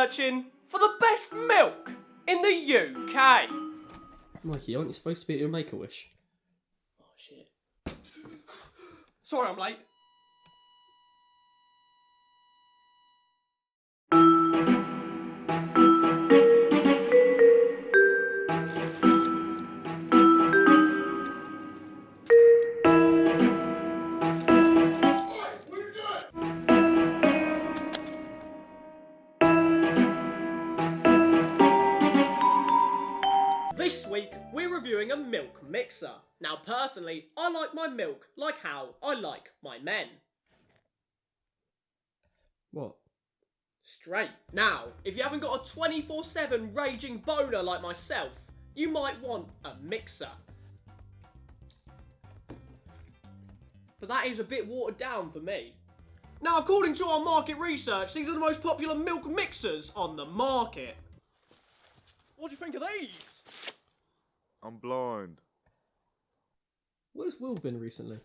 searching for the best milk in the UK. Mikey, aren't you supposed to be at your Make a Wish? Oh shit. Sorry I'm late. A milk mixer. Now, personally, I like my milk like how I like my men. What? Straight. Now, if you haven't got a 24 7 raging boner like myself, you might want a mixer. But that is a bit watered down for me. Now, according to our market research, these are the most popular milk mixers on the market. What do you think of these? I'm blind. Where's Will been recently?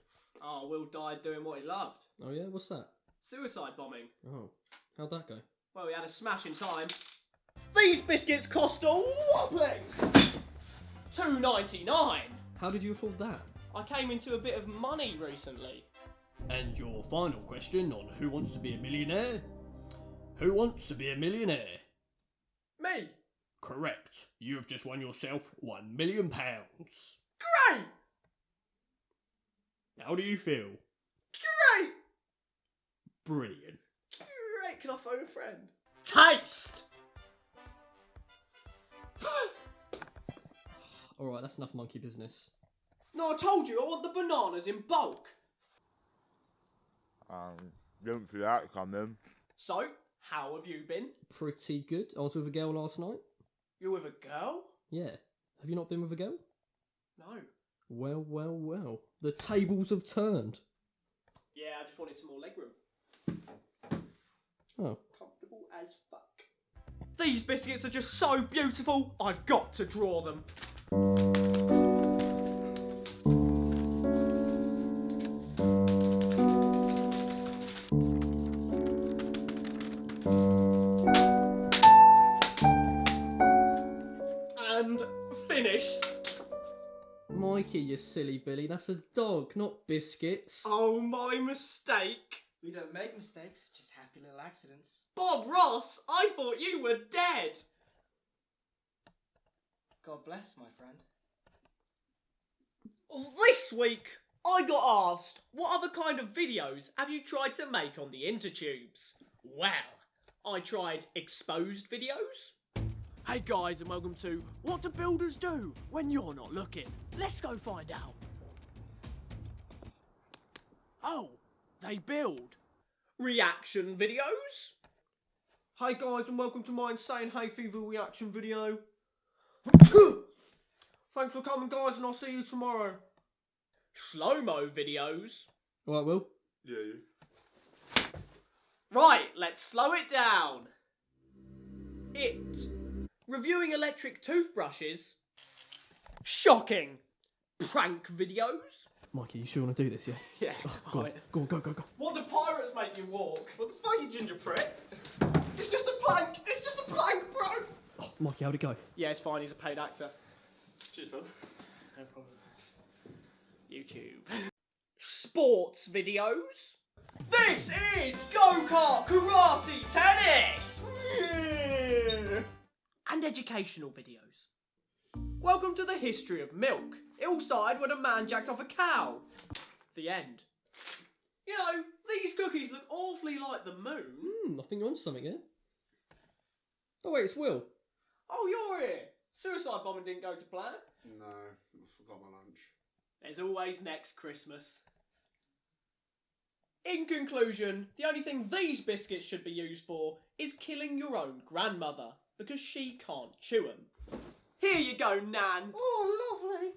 Oh, Will died doing what he loved. Oh yeah, what's that? Suicide bombing. Oh, how'd that go? Well, we had a smash in time. These biscuits cost a whopping two ninety nine. How did you afford that? I came into a bit of money recently. And your final question on Who Wants to Be a Millionaire? Who wants to be a millionaire? Me? Correct. You have just won yourself one million pounds. Great! How do you feel? Great! Brilliant. Great! Can I phone a friend? Taste! Alright, that's enough monkey business. no, I told you I want the bananas in bulk. Um, didn't see that coming. So, how have you been? Pretty good. I was with a girl last night. You with a girl? Yeah. Have you not been with a girl? No. Well, well, well. The tables have turned. Yeah, I just wanted some more legroom. Oh. Comfortable as fuck. These biscuits are just so beautiful, I've got to draw them. Finished. Mikey, you silly Billy. That's a dog, not biscuits. Oh, my mistake. We don't make mistakes, just happy little accidents. Bob Ross, I thought you were dead. God bless, my friend. This week, I got asked, what other kind of videos have you tried to make on the intertubes? Well, I tried exposed videos. Hey guys, and welcome to What Do Builders Do When You're Not Looking? Let's go find out. Oh, they build. Reaction videos? Hey guys, and welcome to my insane hay fever reaction video. Thanks for coming, guys, and I'll see you tomorrow. Slow mo videos. Alright, Will. Yeah, you. Right, let's slow it down. It. Reviewing electric toothbrushes. Shocking. Prank videos. Mikey, you sure want to do this, yeah? Yeah. Oh, go on, go on, go, go, go. What do pirates make you walk? What the fuck, you ginger prick? It's just a plank. It's just a plank, bro. Oh, Mikey, how'd it go? Yeah, it's fine. He's a paid actor. Cheers, bro. No problem. YouTube. Sports videos. This is go kart, karate, tennis, and educational videos. Welcome to the history of milk. It all started when a man jacked off a cow. The end. You know, these cookies look awfully like the moon. Hmm, I think you're on something here. Oh, wait, it's Will. Oh, you're here. Suicide bombing didn't go to plan. No, I forgot my lunch. There's always next Christmas. In conclusion, the only thing these biscuits should be used for is killing your own grandmother because she can't chew them. Here you go, Nan. Oh, lovely.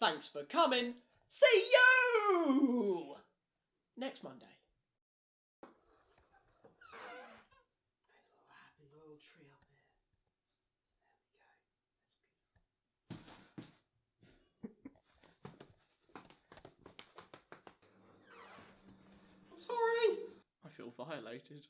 Thanks for coming. See you next Monday. Happy little tree up there. Feel violated.